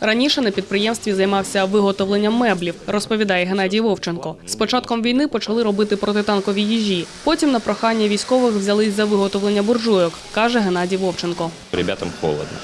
Раніше на підприємстві займався виготовленням меблів, розповідає Геннадій Вовченко. З початком війни почали робити протитанкові їжі. Потім на прохання військових взялись за виготовлення буржуйок, каже Геннадій Вовченко. Ребятам холодно.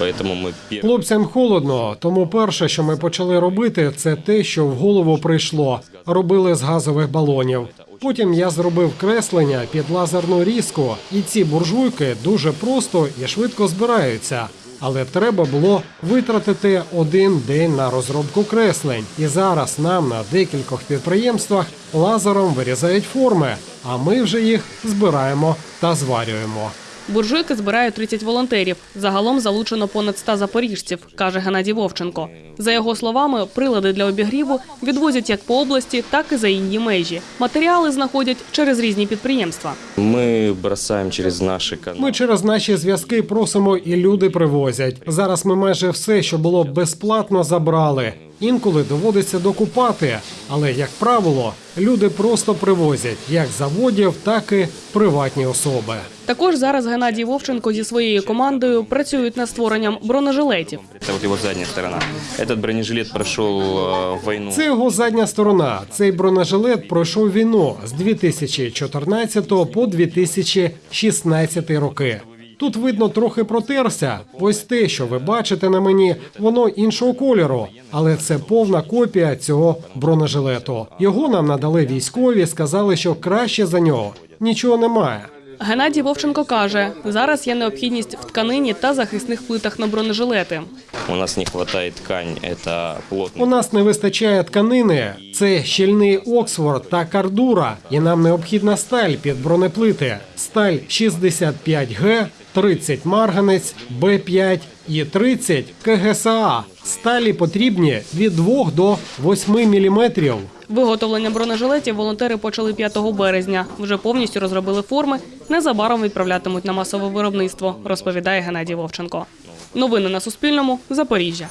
Поэтому мы пер- Хлопцям холодно, тому перше, що ми почали робити, це те, що в голову прийшло. Робили з газових балонів. Потім я зробив креслення під лазерну різку, і ці буржуйки дуже просто і швидко збираються. Але треба було витратити один день на розробку креслень. І зараз нам на декількох підприємствах лазером вирізають форми, а ми вже їх збираємо та зварюємо. Буржуйки збирають 30 волонтерів. Загалом залучено понад 100 запоріжців, каже Геннадій Вовченко. За його словами, прилади для обігріву відвозять як по області, так і за її межі. Матеріали знаходять через різні підприємства. мы бросаем через наши каналы. Ми через наші зв'язки просимо, і люди привозять. Зараз ми майже все, що було безплатно, забрали. Інколи доводиться докупати, але як правило, люди просто привозять як з заводів, так і приватні особи. Також зараз Геннадій Вовченко зі своєю командою працюють над створенням бронежилетів. Это вот его задняя сторона. Этот бронежилет прошел э, войну. Це його задня сторона. Цей бронежилет пройшов війну з 2014 по 2016 роки. Тут видно трохи протерся. Ось те, що ви бачите на мені, воно іншого кольору, але це повна копія цього бронежилету. Його нам надали військові, сказали, що краще за нього нічого немає. Геннадій Вовченко каже, зараз є необхідність в тканині та захисних плитах на бронежилети. У нас не хватает ткань, это плотно. У нас не вистачає тканини. Це щільний Оксфорд та кардура, і нам необхідна сталь під бронеплити. Сталь 65Г, 30 марганець, Б5 і 30 КГСА. Сталі потрібні від 2 до 8 міліметрів. Виготовлення бронежилетів волонтери почали 5 березня. Вже повністю розробили форми. Незабаром відправлятимуть на масове виробництво, розповідає Геннадій Вовченко. Новини на Суспільному. Запоріжжя.